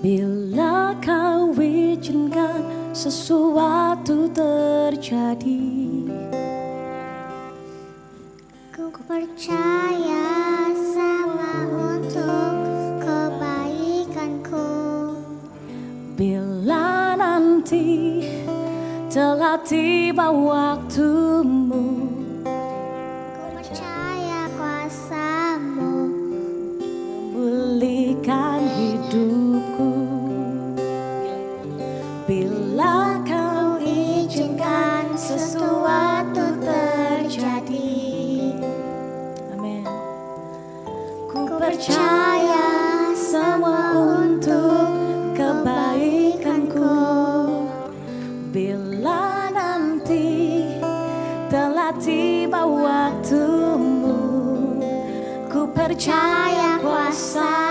Bila kau izinkan sesuatu terjadi Ku percaya sama untuk kebaikanku. Bila nanti telah tiba waktumu percaya kuasa.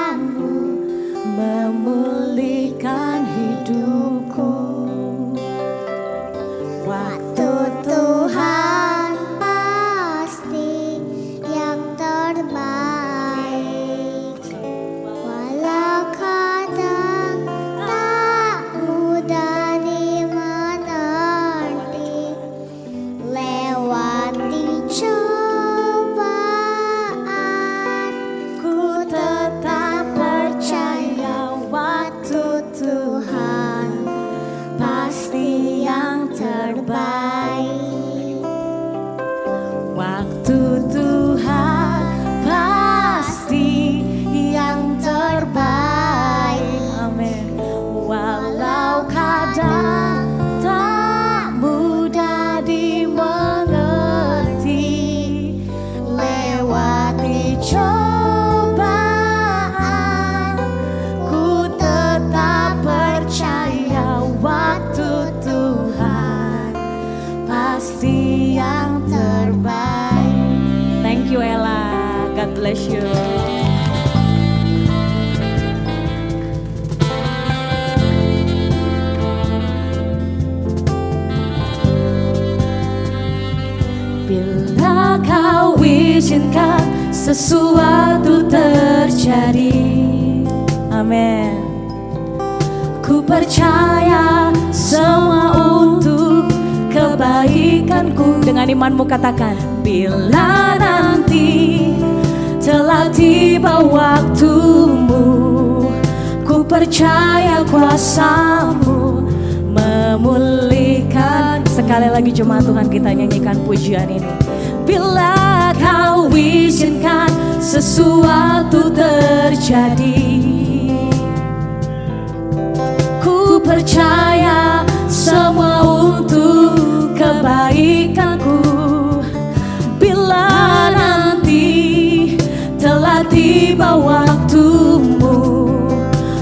bless you. Bila kau izinkan sesuatu terjadi Amin Ku percaya semua untuk kebaikanku Dengan imanmu katakan Bila nanti tiba waktumu. Ku percaya kuasamu memulihkan. Sekali lagi jemaat Tuhan kita nyanyikan pujian ini. Bila kau izinkan sesuatu terjadi Ku percaya semua untuk kebaikan. waktumu.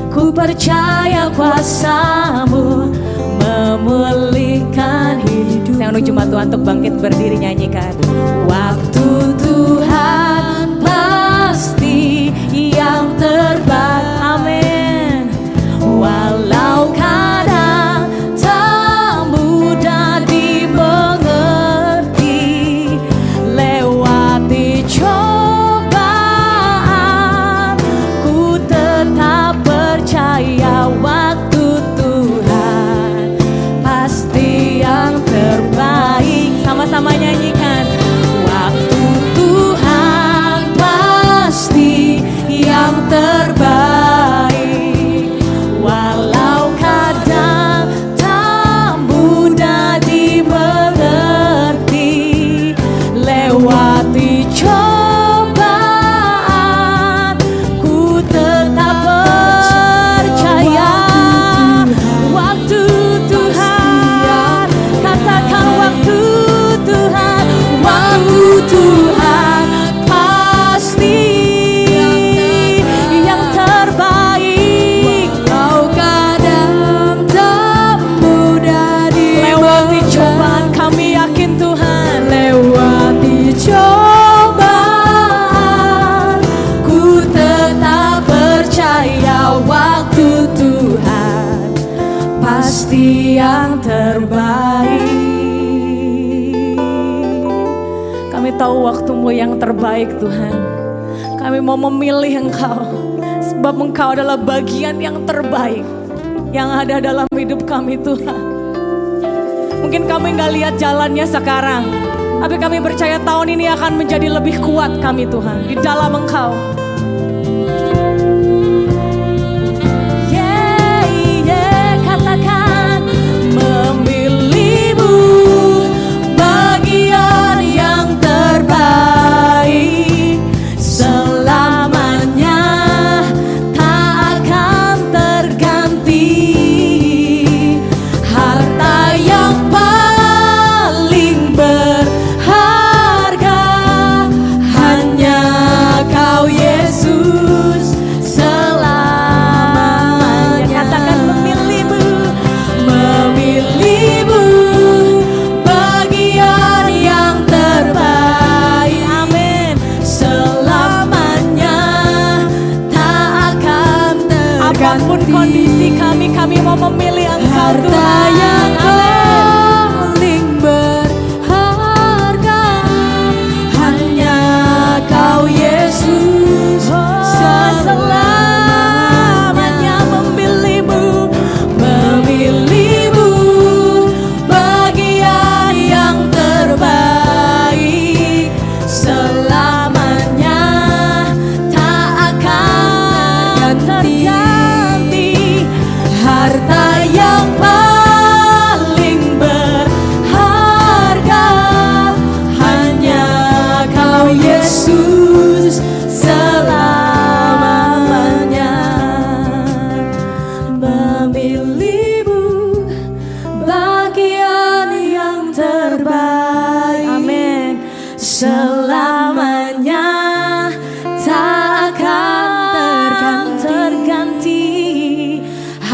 Ku percaya kuasamu memulihkan hidup Saya menuju Tuhan untuk bangkit berdiri nyanyikan. Waktu tahu waktumu yang terbaik Tuhan. Kami mau memilih Engkau. Sebab Engkau adalah bagian yang terbaik. Yang ada dalam hidup kami Tuhan. Mungkin kami nggak lihat jalannya sekarang. Tapi kami percaya tahun ini akan menjadi lebih kuat kami Tuhan. Di dalam Engkau. Kondisi kami kami mau memilih engkau Tuhan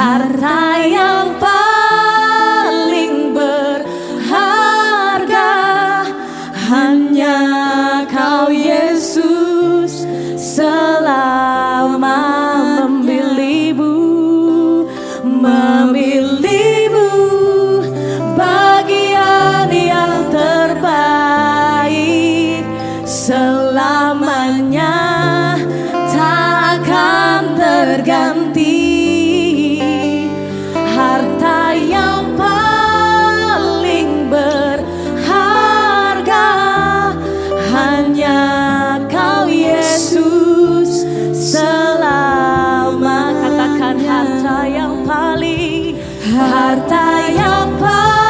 harta yang paling berharga hanya kau Yesus selama memilihmu sayang padamu